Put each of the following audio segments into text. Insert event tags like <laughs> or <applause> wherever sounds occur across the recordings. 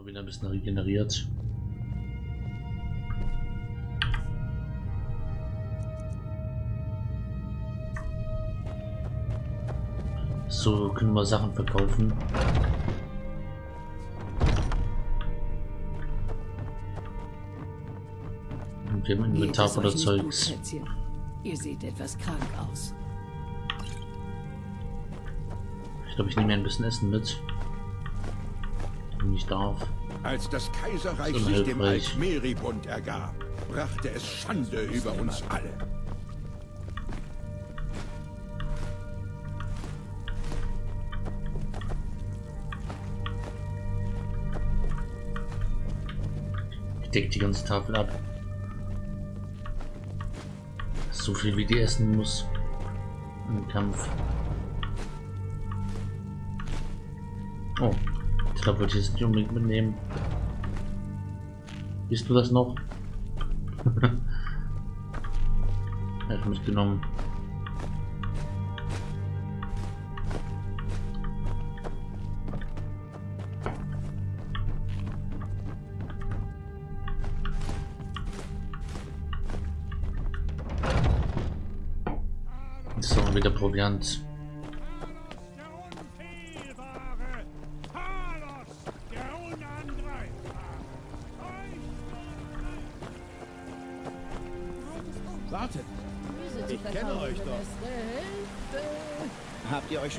So wieder ein bisschen regeneriert. So können wir Sachen verkaufen. Und wir haben Inventar voller Zeugs. Ihr seht etwas krank aus. Ich glaube, ich nehme mir ein bisschen Essen mit. Wenn ich darf. Als das Kaiserreich So sich dem. Altmeribund ergab, brachte es Schande über uns alle. Ich decke die ganze Tafel ab. So viel wie die essen muss. Im Kampf. Oh, glaube, wollte ich jetzt nicht unbedingt mitnehmen. Bist du das noch? <laughs> Hat mitgenommen. So, wieder Proviant.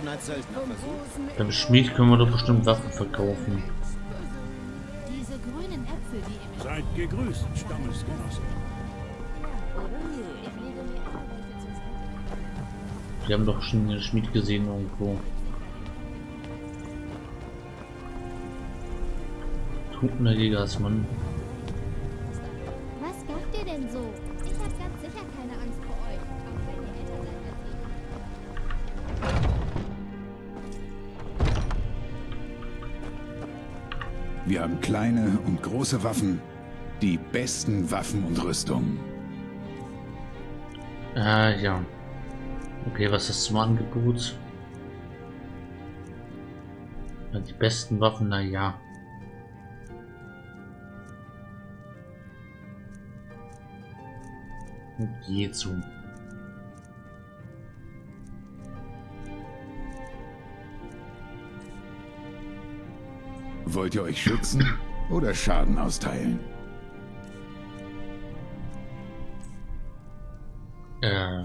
Schon als Söldner versucht? Beim Schmied können wir doch bestimmt Waffen verkaufen. Diese grünen Äpfel, die Seid gegrüßt, Stammesgenosse. Wir haben doch schon den Schmied gesehen irgendwo. Trunkener Jägersmann. Was Wir haben kleine und große Waffen, die besten Waffen und Rüstungen. Ah, ja. Okay, was ist zum Angebot? Die besten Waffen, na ja. Geht so. Wollt ihr euch schützen oder Schaden austeilen? Äh,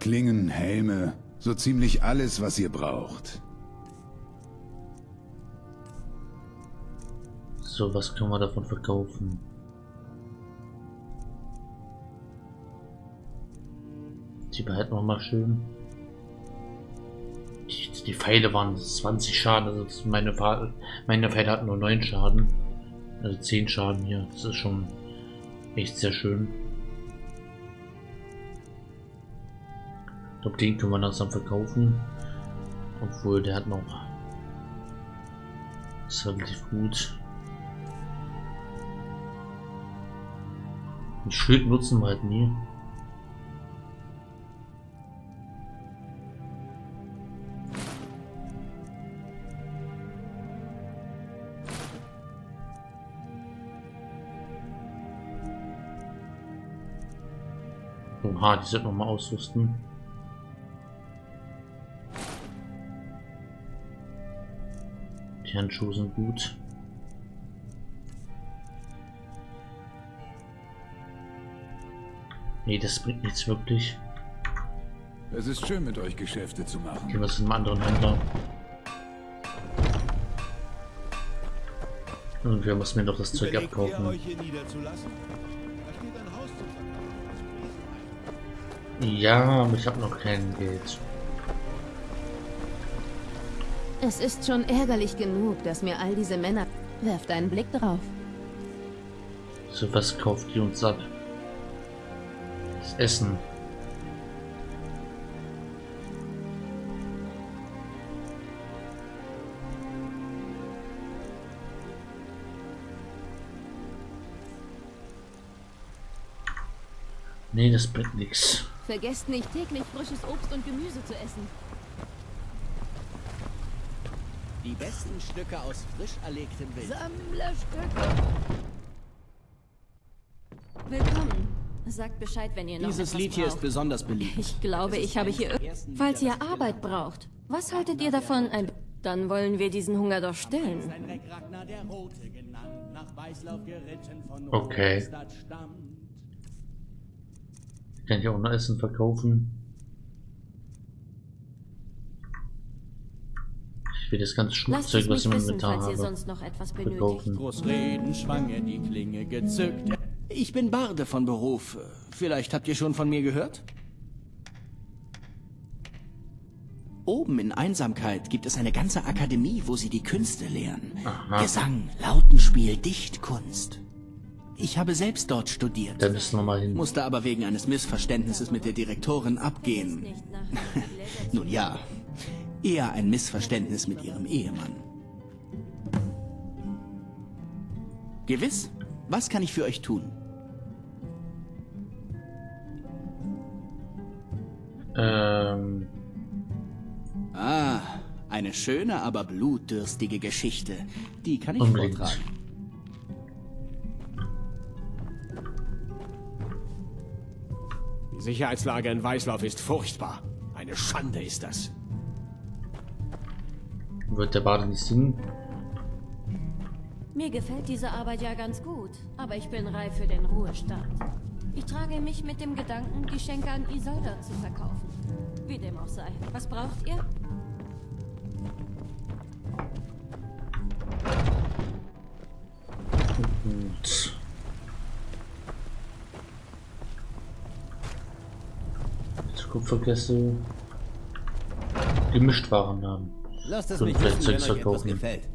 Klingen, Helme, so ziemlich alles, was ihr braucht. so, was können wir davon verkaufen? Die behalten wir mal schön. Die, Pfeile waren 20 Schaden, also meine, meine Pfeile hatten nur 9 Schaden. Also 10 Schaden hier. Das ist schon echt sehr schön. Ich glaube, den können wir langsam verkaufen. Obwohl, der hat noch... ist relativ gut. Ein Schild nutzen wir halt nie. Oha, die sollten wir mal ausrüsten. Die Handschuhe sind gut. Nee, das bringt nichts wirklich. Es ist schön, mit euch Geschäfte zu machen. Gehen wir zu einem anderen Händler. Irgendwer muss mir doch das Zeug Überlegt abkaufen. Ja, aber ich habe noch kein Geld. Es ist schon ärgerlich genug, dass mir all diese Männer... Werft einen Blick drauf. So, was kauft die uns ab? Das Essen. Nee, das bringt nichts. Vergesst nicht, täglich frisches Obst und Gemüse zu essen. Die besten Stücke aus frisch erlegtem Wild. Sammlerstücke. Willkommen. Sagt Bescheid, wenn ihr noch Dieses etwas Lied hier ist braucht. besonders beliebt. Ich glaube, ich habe hier... Falls ihr Arbeit braucht, was haltet ihr davon? Ein... Dann wollen wir diesen Hunger doch stillen. Sein Kann ich auch noch Essen verkaufen? Ich will das ganze Schmuckzeug, was ich ihr habe, sonst noch etwas verkaufen. Groß reden, schwang er die Klinge gezückt. Ich bin Barde von Beruf. Vielleicht habt ihr schon von mir gehört? Oben in Einsamkeit gibt es eine ganze Akademie, wo sie die Künste lehren. Aha. Gesang, Lautenspiel, Dichtkunst. Ich habe selbst dort studiert, Da müssen wir mal hin. musste aber wegen eines Missverständnisses mit der Direktorin abgehen. <laughs> Nun ja, eher ein Missverständnis mit ihrem Ehemann. Gewiss? Was kann ich für euch tun? Ähm, Ah, eine schöne, aber blutdürstige Geschichte. Die kann ich Unbedingt. vortragen. Sicherheitslage in Weißlauf ist furchtbar. Eine Schande ist das. wird der Bade nicht singen? Mir gefällt diese Arbeit ja ganz gut, aber ich bin reif für den Ruhestand. Ich trage mich mit dem Gedanken, die Schenke an Isolda zu verkaufen. Wie dem auch sei. Was braucht ihr? Kupferkessel. Gemischt Warennamen. Lasst es Und mich vielleicht wissen, wenn euch etwas verkaufen. gefällt.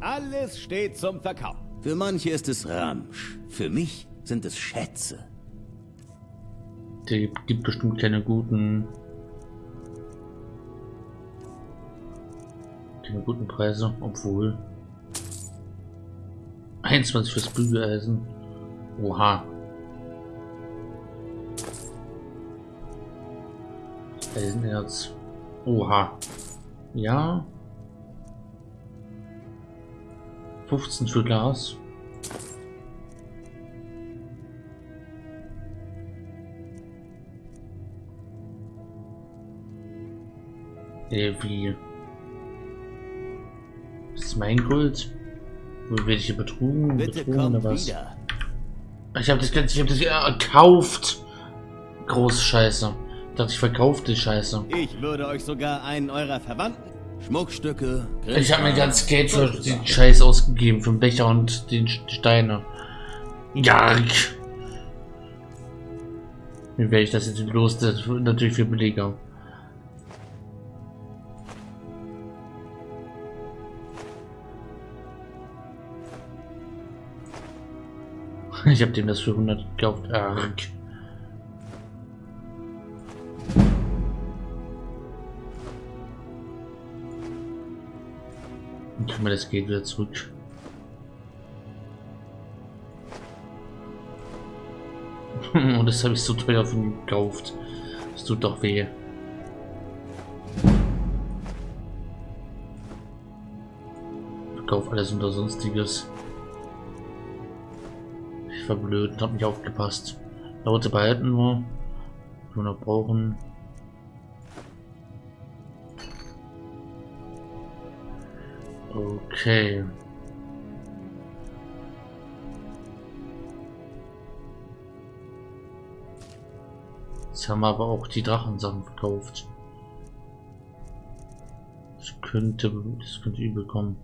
Alles steht zum Verkauf. Für manche ist es Ramsch. Für mich sind es Schätze. Der gibt bestimmt keine guten. Keine guten Preise, obwohl. 21 fürs Bügeleisen. Oha. Eisenerz. Oha. Ja. 15 für Glas. Äh, wie? Das ist mein Gold? Wo werde ich hier betrogen? Bitte betrogen oder was? wieder. Ich habe das Ganze, ich habe das ja gekauft. Große Scheiße. Dachte, ich verkaufe die Scheiße. Ich würde euch sogar einen eurer Verwandten Schmuckstücke, Ich habe mir ganz Geld für den Scheiß ausgegeben, für den Becher und die Steine. Ja. Wie werde ich das jetzt los? Das ist natürlich viel billiger. <laughs> Ich habe dem das für 100 gekauft. Arg. Wir das Geld wieder zurück. <laughs> Und das habe ich so teuer von ihm gekauft. Das tut doch weh. Verkauf alles unter sonstiges. Ich war blöd und hab nicht aufgepasst. Laute behalten wir. Wir noch brauchen. Okay. Jetzt haben wir aber auch die Drachensachen verkauft. Das könnte, das könnte übel kommen.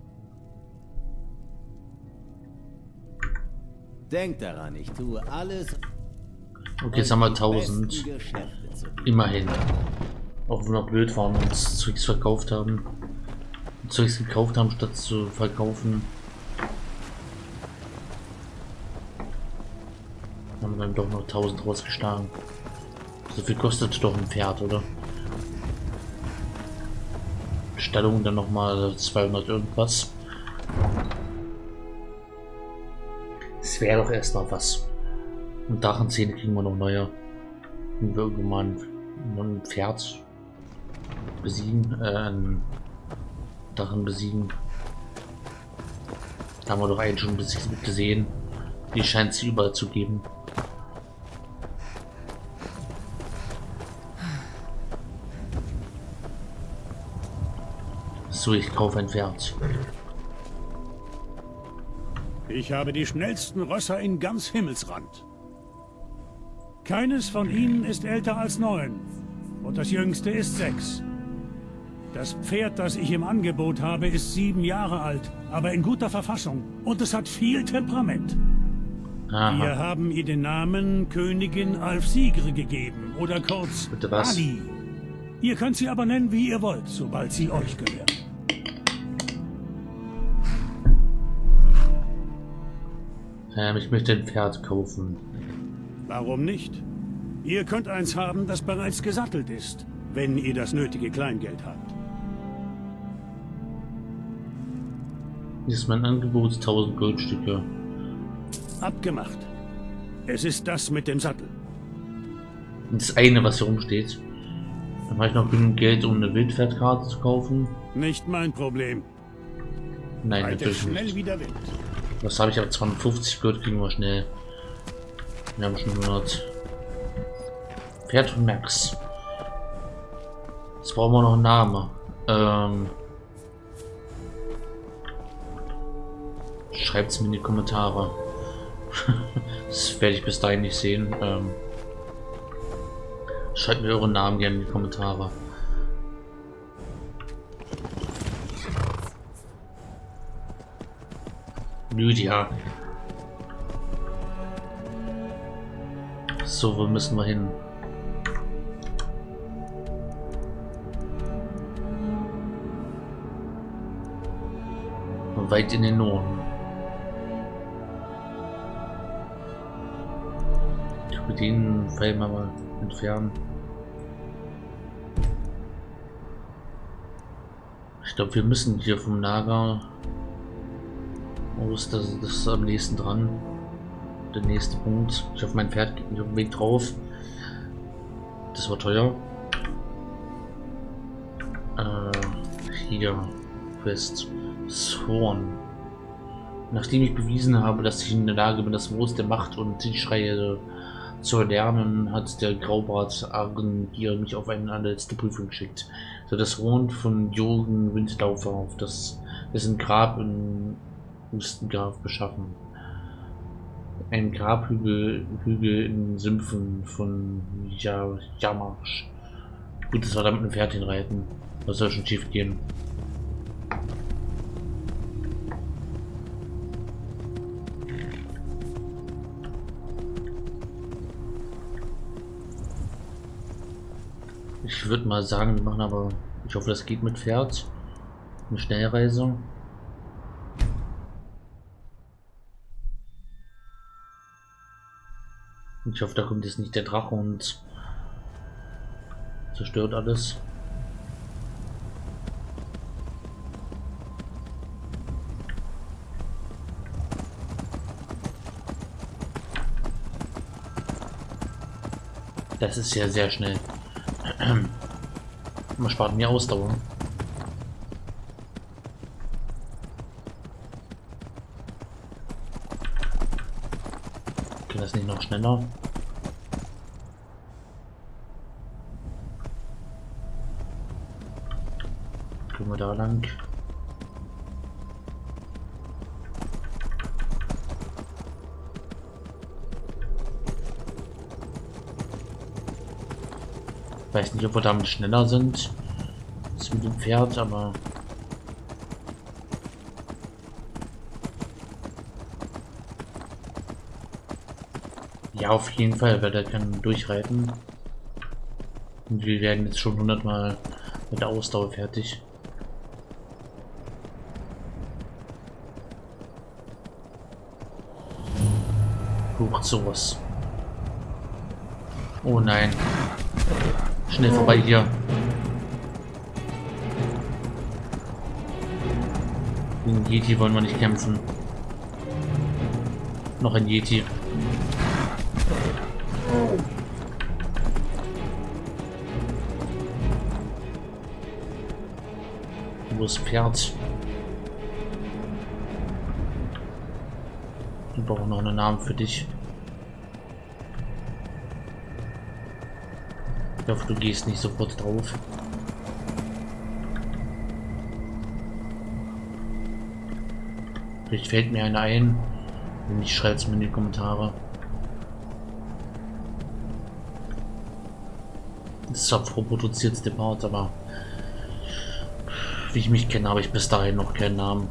Denkt daran, ich tue alles. Okay, jetzt haben wir um die 1000. besten Geschäfte zu tun. Immerhin. Auch wenn wir blöd waren und uns Zeugs verkauft haben. Zeugs gekauft haben, statt zu verkaufen. Haben wir dann doch noch 1000 rausgeschlagen. So viel kostet doch ein Pferd, oder? Stellung dann nochmal 200 irgendwas. Es wäre doch erstmal was. Und Drachenzähne kriegen wir noch neue. Wenn wir irgendwann ein, ein Pferd besiegen, äh, ein Drachen besiegen. Da haben wir doch einen schon besiegt gesehen. Die scheint es überall zu geben. So, ich kaufe ein Pferd. Ich habe die schnellsten Rösser in ganz Himmelsrand. Keines von ihnen ist älter als neun. Und das jüngste ist sechs. Das Pferd, das ich im Angebot habe, ist sieben Jahre alt, aber in guter Verfassung. Und es hat viel Temperament. Aha. Wir haben ihr den Namen Königin Alfsigre gegeben, oder kurz Bitte was? Ali. Ihr könnt sie aber nennen, wie ihr wollt, sobald sie euch gehört. Ähm, ich möchte ein Pferd kaufen. Warum nicht? Ihr könnt eins haben, das bereits gesattelt ist, wenn ihr das nötige Kleingeld habt. Ist mein Angebot 1000 Goldstücke. Abgemacht. Es ist das mit dem Sattel. Und das eine, was hier rumsteht. Dann habe ich noch genug Geld, um eine Wildpferdkarte zu kaufen. Nicht mein Problem. Nein, Reite natürlich schnell nicht. wie der Wind. Was habe ich aber 250 Gold kriegen wir schnell. Wir haben schon 100. Pferd von Max. Jetzt brauchen wir noch einen Namen. Ähm, Schreibt es mir in die Kommentare. <laughs> das werde ich bis dahin nicht sehen. Ähm, schreibt mir euren Namen gerne in die Kommentare. Lydia. So, wo müssen wir hin? Weit in den Norden. Den Pfeil mal entfernen. Ich glaube, wir müssen hier vom Lager wo ist das, das ist am nächsten dran? Der nächste Punkt. Ich hoffe, mein Pferd geht nicht auf dem Weg drauf. Das war teuer. Äh, hier. Quest. Sworn. Nachdem ich bewiesen habe, dass ich in der Lage bin, das Moos der Macht und die Schreie zu erlernen, hat der Graubart Argengier mich auf eine letzte Prüfung geschickt. So das Rund von Jürgen Windlaufer auf das dessen Grab in Hustengraf beschaffen. Ein Grabhügel Hügel in Sümpfen von ja, Jamarsch. Gut, das war damit ein Pferd hinreiten. Was soll schon schief gehen? Ich würde mal sagen, wir machen aber, ich hoffe, das geht mit Pferd. Eine Schnellreise. Ich hoffe, da kommt jetzt nicht der Drache und zerstört alles. Das ist ja sehr schnell. Man spart mir Ausdauer. Geht das nicht noch schneller? Gehen wir da lang. Weiß nicht, ob wir damit schneller sind. als mit dem Pferd, aber Ja, auf jeden Fall, weil der kann durchreiten. Und wir werden jetzt schon hundertmal mit der Ausdauer fertig. Huch, sowas. Oh nein. Schnell vorbei hier. Gegen Yeti wollen wir nicht kämpfen. Noch ein Yeti. Wo ist Pferd? Ich brauche noch einen Namen für dich. Ich hoffe, du gehst nicht sofort drauf. Vielleicht fällt mir einer ein. Wenn nicht, schreibt es mir in die Kommentare. Das ist zwar vorproduziertes Part, aber wie ich mich kenne, habe ich bis dahin noch keinen Namen.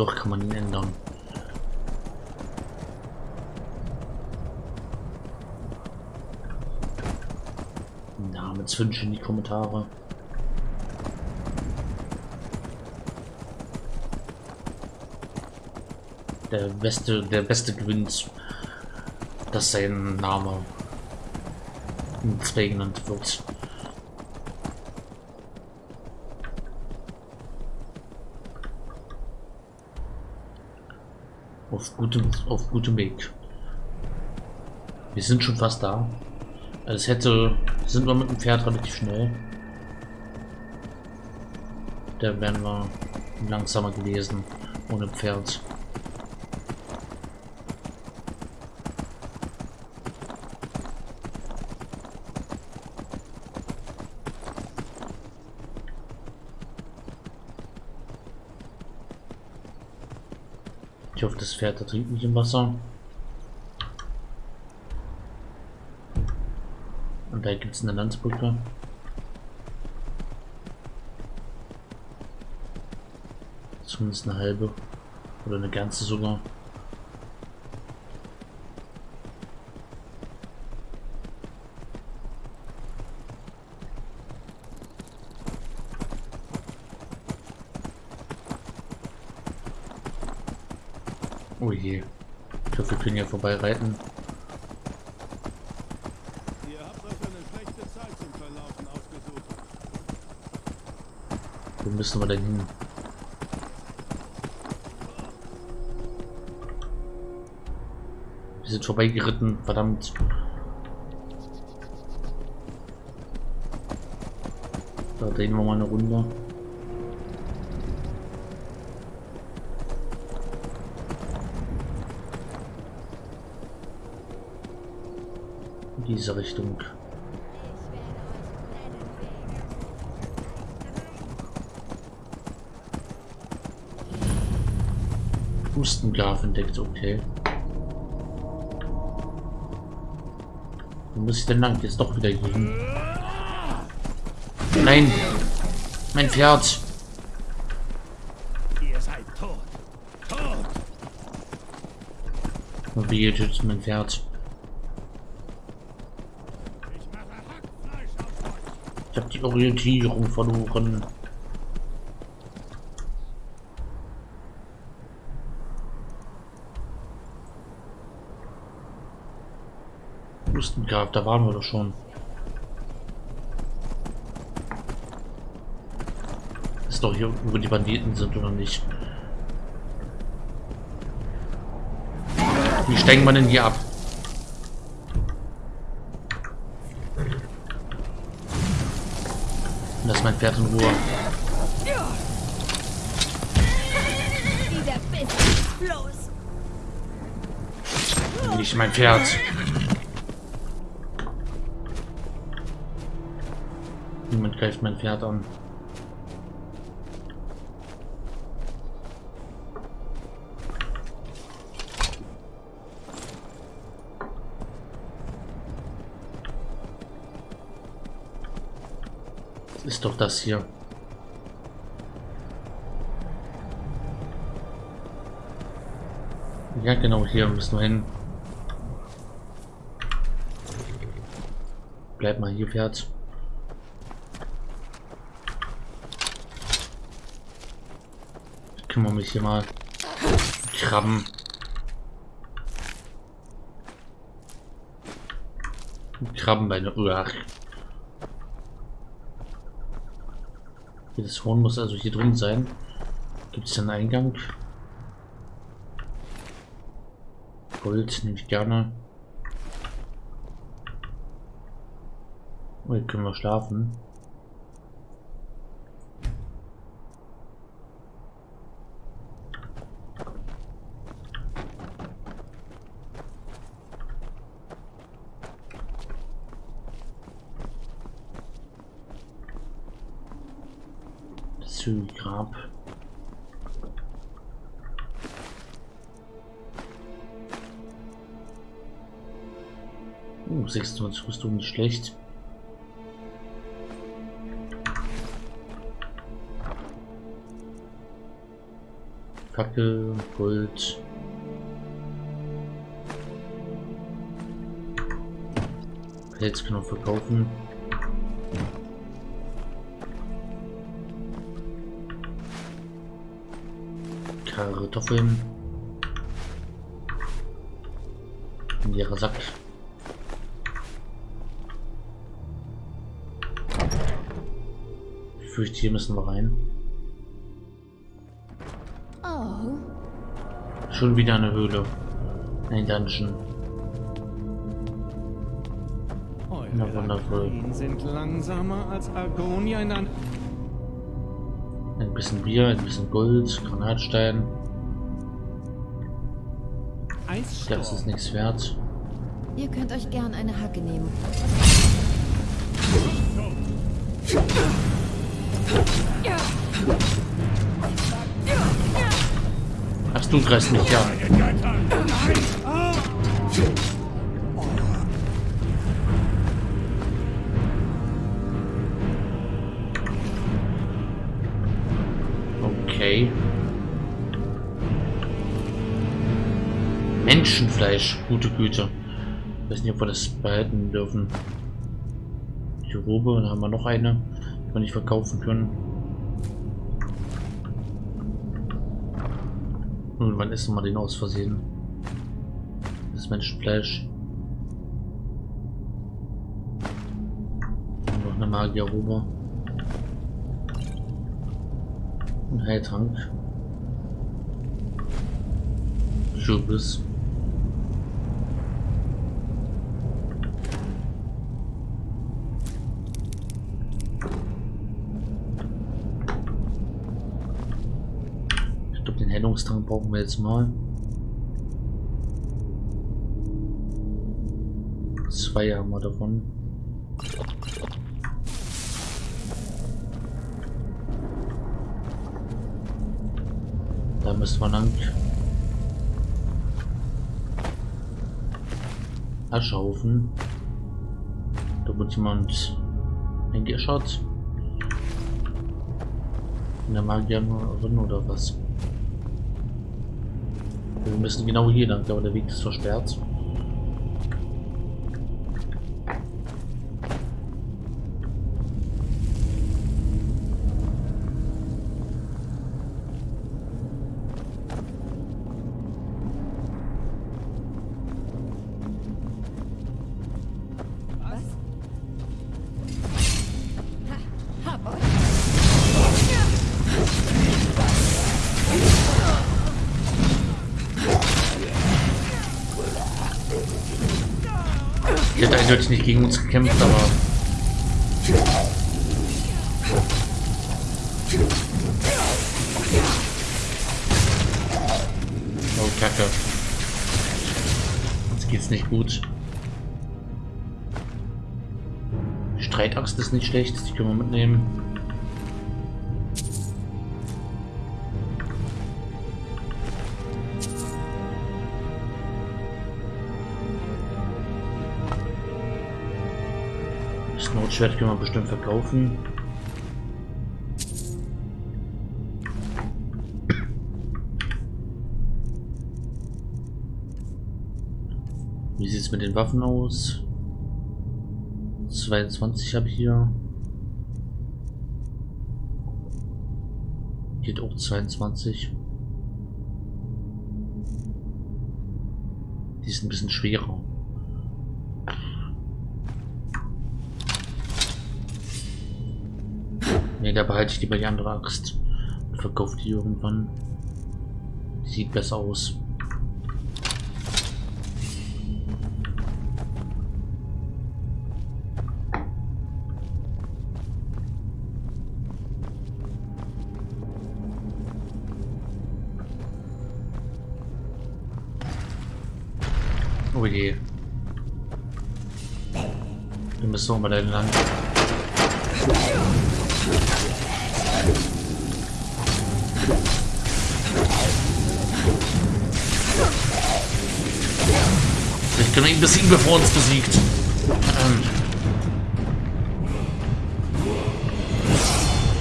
Doch kann man ihn ändern. Namenswünsche in die Kommentare. Der beste, der beste gewinnt, dass sein Name in zwei genannt wird. Auf gutem, auf gutem Weg. Wir sind schon fast da. Es hätte, sind wir mit dem Pferd relativ schnell. Da wären wir langsamer gewesen ohne Pferd. Das Pferd ertrinkt nicht im Wasser. Und da gibt es eine Landsbrücke. Zumindest eine halbe. Oder eine ganze sogar. Je. Ich hoffe, wir können hier vorbei reiten. Wo müssen wir denn hin? Wir sind vorbeigeritten, verdammt. Da drehen wir mal eine Runde. Diese Richtung. Hustengraf entdeckt, okay. Wo muss ich denn lang? Jetzt doch wieder hin. Nein! Mein Pferd! Ihr seid tot. Tot! Wie tötet mein Pferd? Ich mache Hackfleisch auf euch. Ich habe die Orientierung verloren. Lustengraf, da waren wir doch schon. Ist doch hier, wo die Banditen sind oder nicht? Wie steigen wir denn hier ab? Pferd in Ruhe. Nicht mein Pferd. Niemand greift mein Pferd an. Ist doch das hier. Ja, genau, hier müssen wir hin. Bleib mal hier, Pferd. Ich kümmere mich hier mal. Krabben. Krabbenbeine. Uah. Das Horn muss also hier drin sein. Gibt es einen Eingang? Gold nehme ich gerne. Oh, Hier können wir schlafen. Das Grab. Uh, 26 Rüstung nicht schlecht. Fackel, Gold. Pelz können wir verkaufen. Kartoffeln. Ein leerer Sack. Ich fürchte, hier müssen wir rein. Oh, Schon wieder eine Höhle. Ein Dungeon. Na, wundervoll. Sind langsamer als Argonia in. Ein bisschen Bier, ein bisschen Gold, Granatstein. Das ist nichts wert. ihr könnt euch gern eine Hacke nehmen. Ach, du greifst mich ja. Okay. Menschenfleisch, gute Güte. Ich weiß nicht, ob wir das behalten dürfen. Die Robe, dann haben wir noch eine, die wir nicht verkaufen können. Irgendwann essen wir den aus Versehen. Das Menschenfleisch. Und noch eine Magierrobe. Ein Heiltrank. Schubis. Heilungstrank brauchen wir jetzt mal. Zwei haben wir davon. Da müssen wir lang. Aschehaufen. Da wird jemand eingeschert. In der Magierin oder was? Wir müssen genau hier lang, aber der Weg ist versperrt. Die hat nicht gegen uns gekämpft, aber. Oh, Kacke. Jetzt geht's nicht gut. Streitaxt ist nicht schlecht, die können wir mitnehmen. Das Notschwert können wir bestimmt verkaufen. Wie sieht es mit den Waffen aus? 22 habe ich hier. Geht auch 22. Die ist ein bisschen schwerer. Nee, da behalte ich lieber die andere Axt. Und verkaufe die irgendwann. Die sieht besser aus. Oh je. müssen mal so lang. deinem Land lang. Ich kann ihn besiegen, bevor er uns besiegt. Ähm.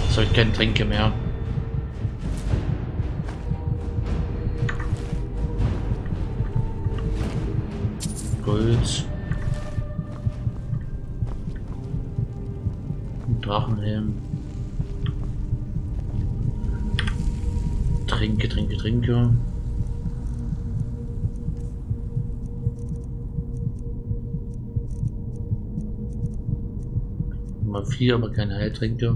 So, ich keine Tränke mehr. Gold. Drachenhelm. Trinke, trinke, trinke. Mal vier, aber keine Heiltränke.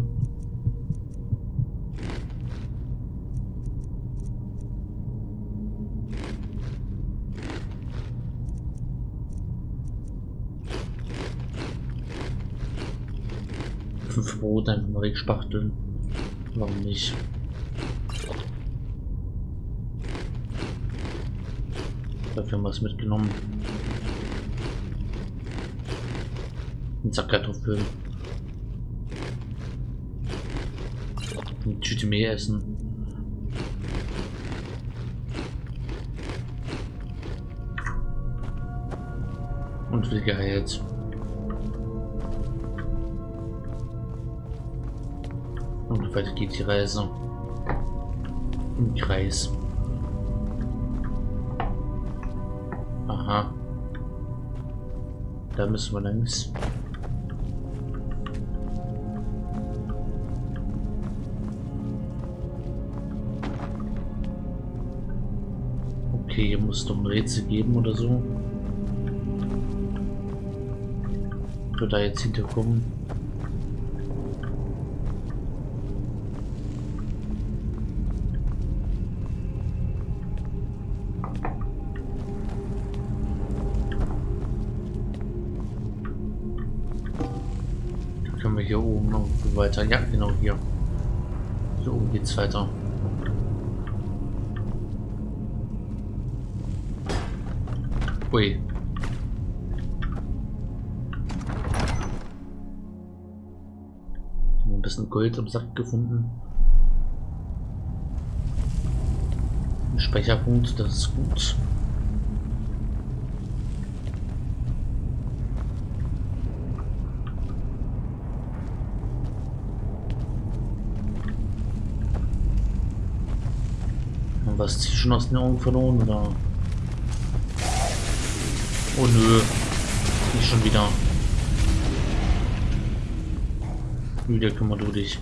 Fünf Brot einfach mal wegspachteln. Warum nicht? Dafür haben wir es mitgenommen. Ein Sack Kartoffeln. Eine Tüte Mehl essen. Und viel geheilt. Und weiter geht die Reise. Im Kreis. Aha. Da müssen wir längs. Okay, hier muss es doch ein Rätsel geben oder so. Wir da jetzt hinterkommen. Weiter. Ja, genau hier. Hier oben geht's weiter. Ui. Ein bisschen Gold im Sack gefunden. Ein Speicherpunkt, das ist gut. Und was ist schon aus den Augen verloren oder? Oh nö. Nicht schon wieder. Wieder kümmer du dich.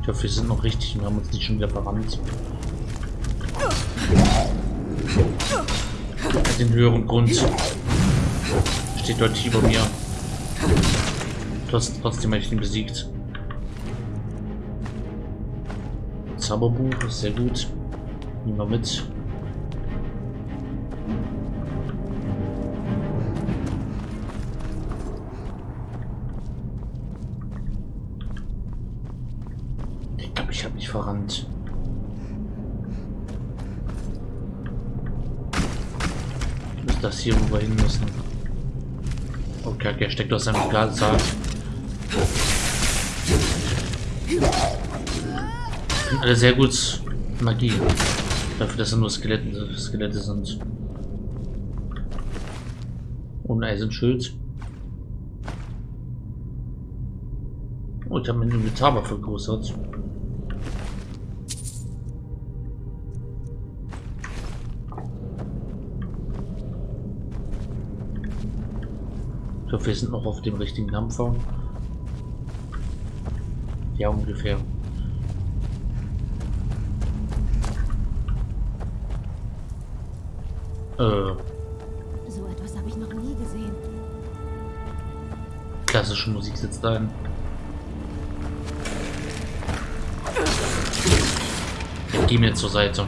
Ich hoffe, wir sind noch richtig und haben uns nicht schon wieder verrannt. Den höheren Grund steht deutlich über mir. Trotz, trotzdem habe ich ihn besiegt. Zauberbuch ist sehr gut. Nehmen wir mit. Ich glaube, ich habe mich verrannt. Das hier, wo wir hin müssen? Oh, Kacke, er steckt aus seinem Glassaal. Alle sehr gut Magie. Dafür, dass er nur Skelette, Skelette sind. Und Eisenschild. Oh, ich habe mein Inventar vergrößert. Ich hoffe, wir sind noch auf dem richtigen Dampfer. Ja, ungefähr. Äh, So etwas habe ich noch nie gesehen. klassische Musik sitzt ein. Geh mir zur Seite.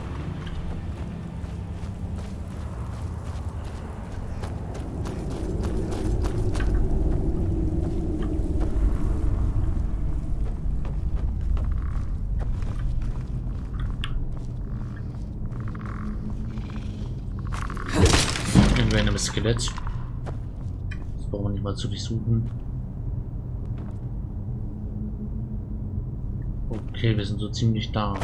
Skelett. Das brauchen wir nicht mal zu durchsuchen. Okay, wir sind so ziemlich da.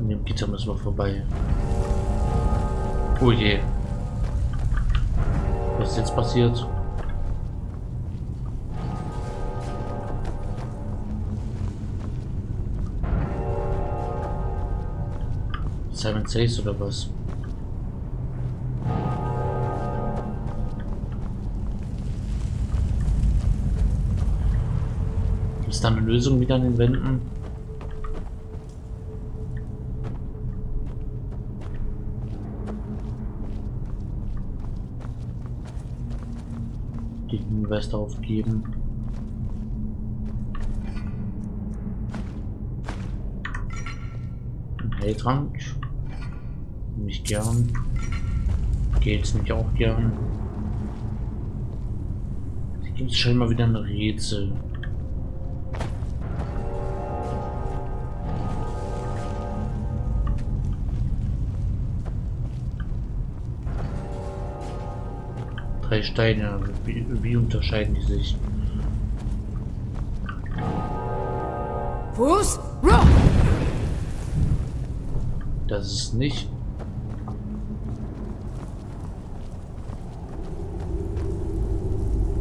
An dem Gitter müssen wir vorbei. Oh je. Was ist jetzt passiert? Simon Says oder was? Da eine Lösung wieder an den Wänden? Die Hinweis darauf geben. Ein Heiltrank. Nicht gern. Geht's nicht auch gern. Hier gibt es schon mal wieder ein Rätsel. Drei Steine. Wie, wie unterscheiden die sich? Fuß, Rock! Das ist nicht.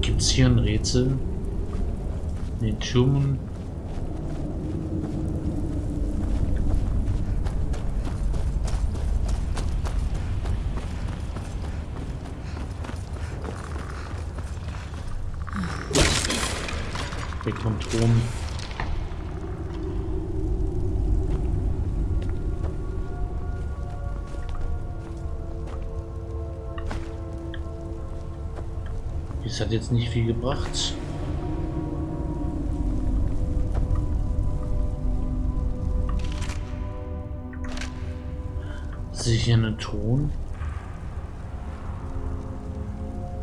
Gibt es hier ein Rätsel? Den Das hat jetzt nicht viel gebracht. Sicher einen Ton.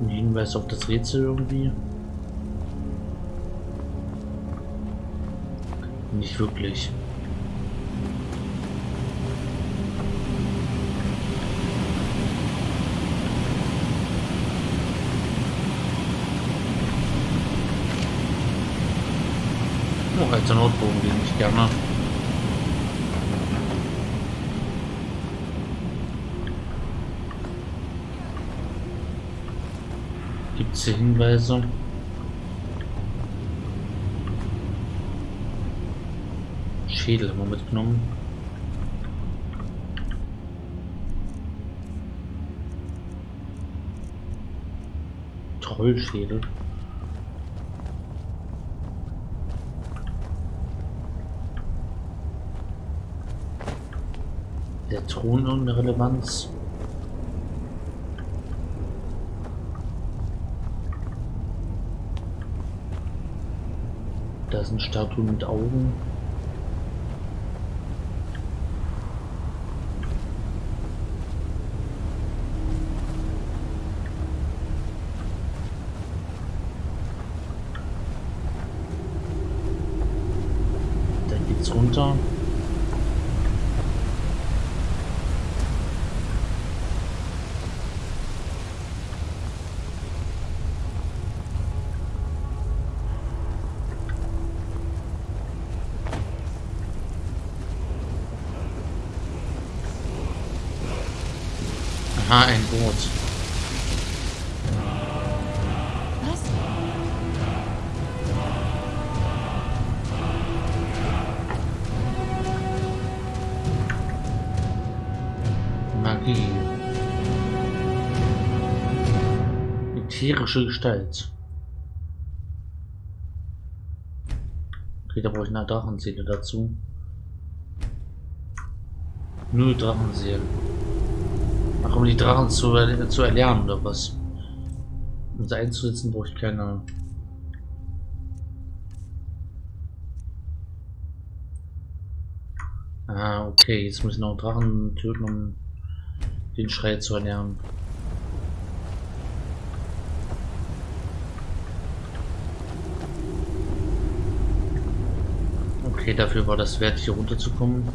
Ein Hinweis auf das Rätsel irgendwie. Nicht wirklich. Alter Notbogen, den ich gerne. Gibt es Hinweise? Schädel haben wir mitgenommen. Trollschädel. Thron irgendeine Relevanz? Da sind Statuen mit Augen. Magie. Ätherische Gestalt. Okay, da brauche ich eine Drachenseele dazu. Nur Drachenseelen. Ach, um die Drachen zu, zu erlernen oder was? Um sie einzusetzen, brauche ich keine. Ah, okay, jetzt muss ich noch Drachen töten, um den Schrei zu erlernen. Okay, dafür war das wert, hier runterzukommen.